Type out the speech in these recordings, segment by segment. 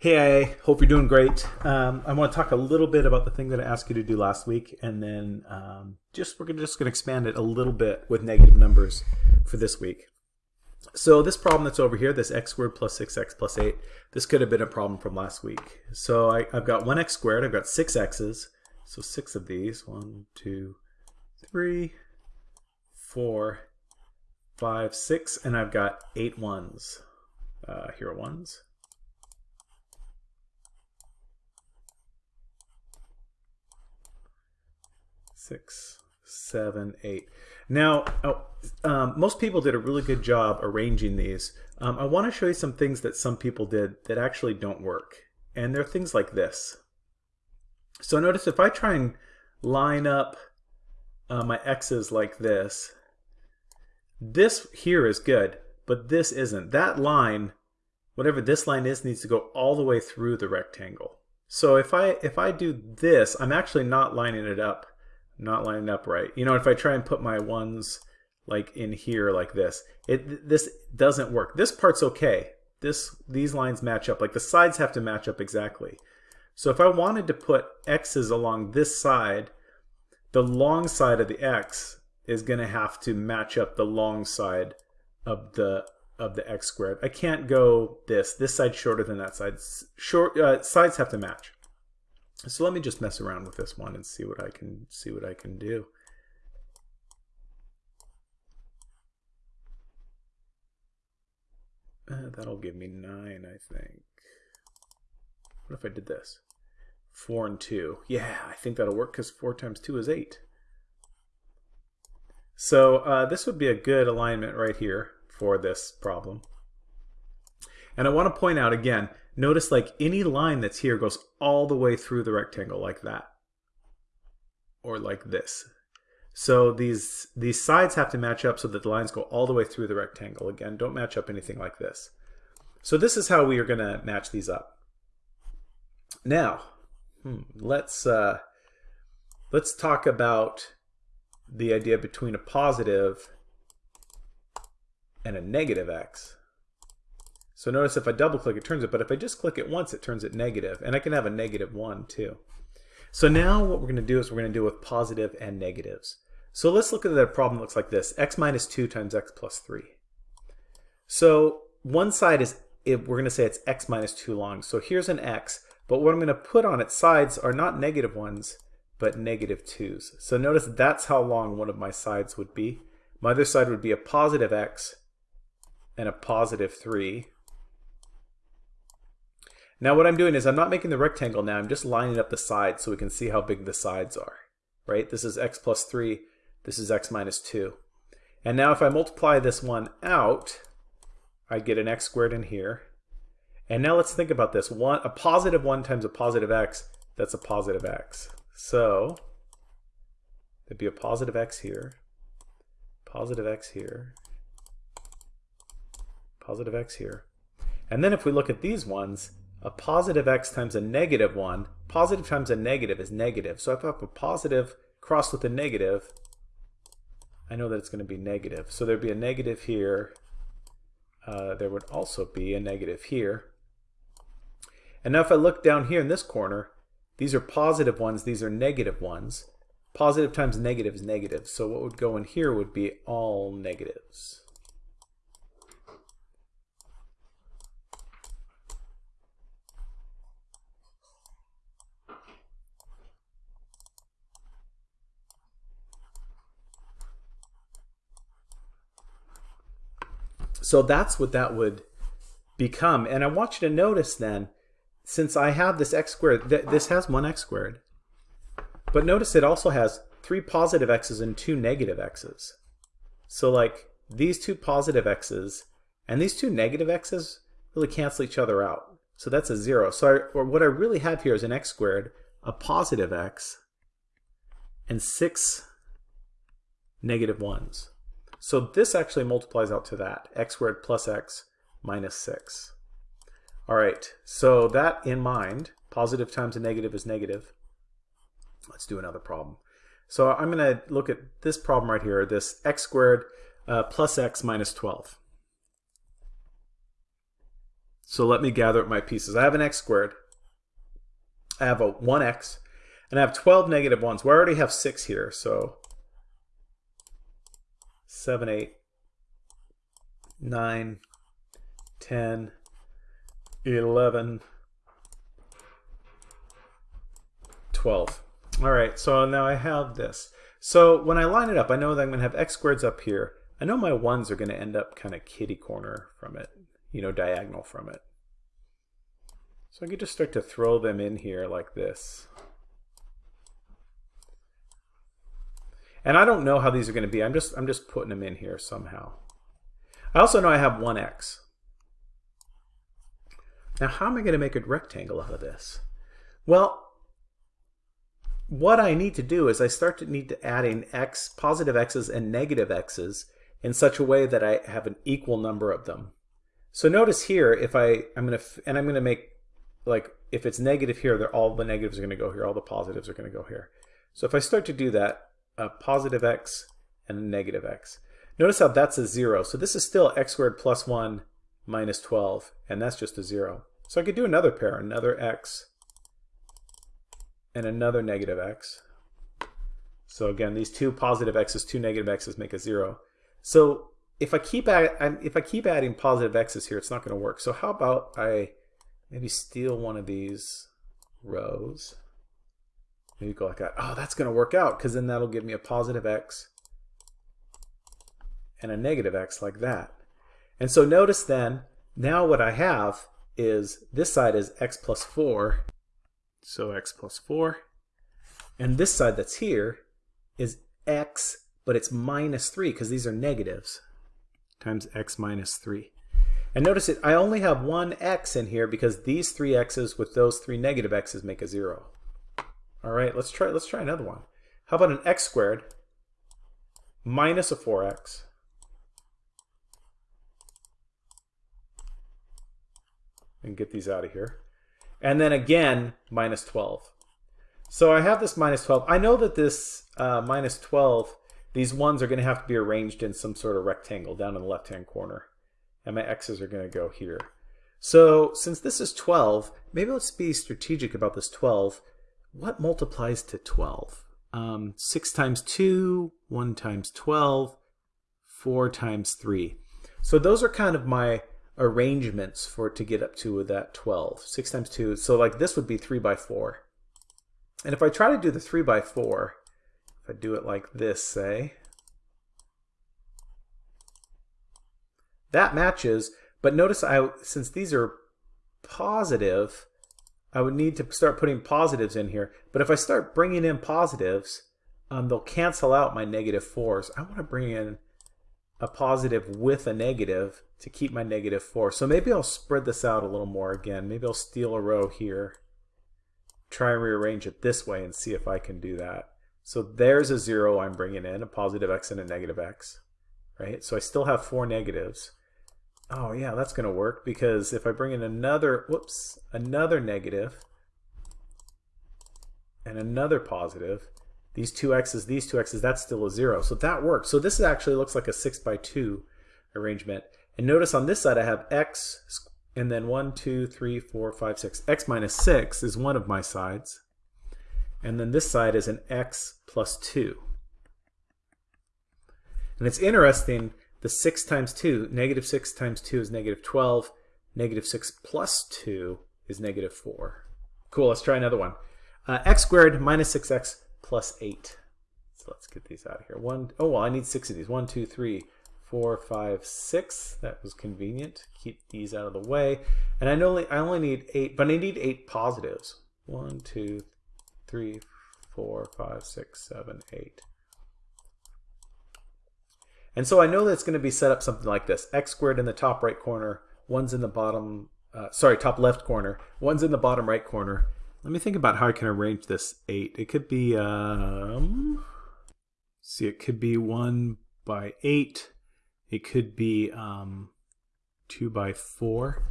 Hey, I hope you're doing great. Um, I want to talk a little bit about the thing that I asked you to do last week, and then um, just we're just going to expand it a little bit with negative numbers for this week. So this problem that's over here, this x squared plus 6x plus 8, this could have been a problem from last week. So I, I've got 1x squared, I've got 6 x's, so 6 of these, 1, 2, 3, 4, 5, 6, and I've got 8 ones. Uh, here are ones. Six, seven, eight. Now, oh, um, most people did a really good job arranging these. Um, I want to show you some things that some people did that actually don't work. And they're things like this. So notice if I try and line up uh, my x's like this, this here is good, but this isn't. That line, whatever this line is, needs to go all the way through the rectangle. So if I if I do this, I'm actually not lining it up not lining up right. You know, if I try and put my ones like in here like this, it this doesn't work. This part's okay. This These lines match up. Like the sides have to match up exactly. So if I wanted to put x's along this side, the long side of the x is going to have to match up the long side of the of the x squared. I can't go this. This side's shorter than that side. Short uh, sides have to match. So let me just mess around with this one and see what I can see what I can do. Uh, that'll give me 9, I think. What if I did this? 4 and 2. Yeah, I think that'll work because 4 times 2 is 8. So uh, this would be a good alignment right here for this problem. And I want to point out again, notice like any line that's here goes all the way through the rectangle like that. Or like this. So these, these sides have to match up so that the lines go all the way through the rectangle. Again, don't match up anything like this. So this is how we are going to match these up. Now, hmm, let's, uh, let's talk about the idea between a positive and a negative x. So notice if I double click, it turns it, but if I just click it once, it turns it negative, and I can have a negative one too. So now what we're going to do is we're going to deal with positive and negatives. So let's look at the problem that looks like this, x minus 2 times x plus 3. So one side is, we're going to say it's x minus 2 long. So here's an x, but what I'm going to put on its sides are not negative ones, but negative 2's. So notice that's how long one of my sides would be. My other side would be a positive x and a positive 3. Now what I'm doing is I'm not making the rectangle now, I'm just lining up the sides so we can see how big the sides are, right? This is x plus 3, this is x minus 2. And now if I multiply this one out, I get an x squared in here. And now let's think about this. One, a positive 1 times a positive x, that's a positive x. So there'd be a positive x here, positive x here, positive x here. And then if we look at these ones, a positive x times a negative 1, positive times a negative is negative. So if I have a positive crossed with a negative, I know that it's going to be negative. So there'd be a negative here. Uh, there would also be a negative here. And now if I look down here in this corner, these are positive ones, these are negative ones. Positive times negative is negative. So what would go in here would be all negatives. So that's what that would become. And I want you to notice then, since I have this x squared, th this has one x squared. But notice it also has three positive x's and two negative x's. So like these two positive x's and these two negative x's really cancel each other out. So that's a zero. So I, or what I really have here is an x squared, a positive x, and six negative ones. So this actually multiplies out to that, x squared plus x minus 6. All right, so that in mind, positive times a negative is negative. Let's do another problem. So I'm going to look at this problem right here, this x squared uh, plus x minus 12. So let me gather up my pieces. I have an x squared. I have a 1x. And I have 12 negative 1s. We already have 6 here, so 7, 8, 9, 10, 11, 12. All right, so now I have this. So when I line it up, I know that I'm going to have x squareds up here. I know my 1s are going to end up kind of kitty corner from it, you know, diagonal from it. So I could just start to throw them in here like this. And I don't know how these are going to be. I'm just I'm just putting them in here somehow. I also know I have 1x. Now how am I going to make a rectangle out of this? Well, what I need to do is I start to need to add in x, positive x's and negative x's in such a way that I have an equal number of them. So notice here, if I, I'm going to, and I'm going to make, like, if it's negative here, all the negatives are going to go here, all the positives are going to go here. So if I start to do that, a positive x and a negative x. Notice how that's a 0. So this is still x squared plus 1 minus 12, and that's just a 0. So I could do another pair, another x and another negative x. So again, these two positive x's, two negative x's make a 0. So if I keep add, if I keep adding positive x's here, it's not going to work. So how about I maybe steal one of these rows Maybe go like that. Oh, that's going to work out because then that'll give me a positive x and a negative x like that. And so notice then, now what I have is this side is x plus 4, so x plus 4. And this side that's here is x, but it's minus 3 because these are negatives, times x minus 3. And notice it, I only have one x in here because these three x's with those three negative x's make a 0. All right, let's try let's try another one. How about an x squared minus a 4x and get these out of here. And then again, minus 12. So I have this minus 12. I know that this uh, minus 12, these ones are going to have to be arranged in some sort of rectangle down in the left-hand corner. And my x's are going to go here. So since this is 12, maybe let's be strategic about this 12 what multiplies to 12? Um, 6 times 2, 1 times 12, 4 times 3. So those are kind of my arrangements for to get up to that 12. 6 times 2, so like this would be 3 by 4. And if I try to do the 3 by 4, if I do it like this, say, that matches, but notice I since these are positive, I would need to start putting positives in here. But if I start bringing in positives, um, they'll cancel out my negative 4s. I want to bring in a positive with a negative to keep my negative 4. So maybe I'll spread this out a little more again. Maybe I'll steal a row here, try and rearrange it this way and see if I can do that. So there's a 0 I'm bringing in, a positive x and a negative x. Right? So I still have four negatives. Oh yeah, that's going to work because if I bring in another, whoops, another negative and another positive, these two x's, these two x's, that's still a zero. So that works. So this actually looks like a six by two arrangement. And notice on this side I have x and then one, two, three, four, five, six. x minus six is one of my sides. And then this side is an x plus two. And it's interesting the 6 times 2, negative 6 times 2 is negative 12. Negative 6 plus 2 is negative 4. Cool, let's try another one. Uh, x squared minus 6x plus 8. So let's get these out of here. One, oh, well, I need six of these. One, two, three, four, five, six. That was convenient. Keep these out of the way. And I only, I only need eight, but I need eight positives. One, two, three, four, five, six, seven, eight. And so I know that it's going to be set up something like this. x squared in the top right corner, one's in the bottom, uh, sorry, top left corner, one's in the bottom right corner. Let me think about how I can arrange this 8. It could be, um, see, it could be 1 by 8. It could be um, 2 by 4.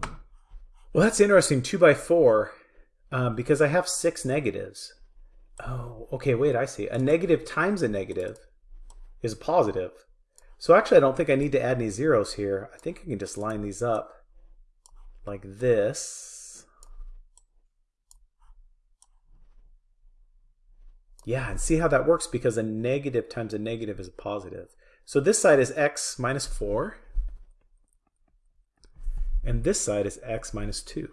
Well, that's interesting, 2 by 4, um, because I have 6 negatives. Oh, okay, wait, I see. A negative times a negative is positive. So actually I don't think I need to add any zeros here. I think I can just line these up like this. Yeah, and see how that works because a negative times a negative is a positive. So this side is x minus 4, and this side is x minus 2.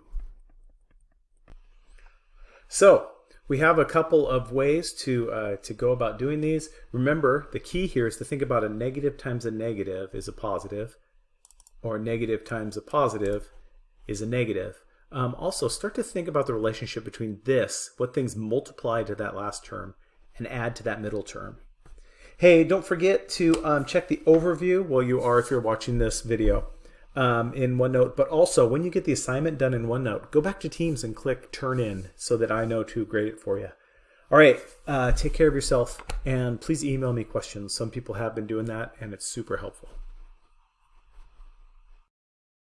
So we have a couple of ways to, uh, to go about doing these. Remember, the key here is to think about a negative times a negative is a positive, or a negative times a positive is a negative. Um, also, start to think about the relationship between this, what things multiply to that last term, and add to that middle term. Hey, don't forget to um, check the overview while you are if you're watching this video um, in OneNote. But also, when you get the assignment done in OneNote, go back to Teams and click Turn In so that I know to grade it for you. All right, uh, take care of yourself, and please email me questions. Some people have been doing that, and it's super helpful.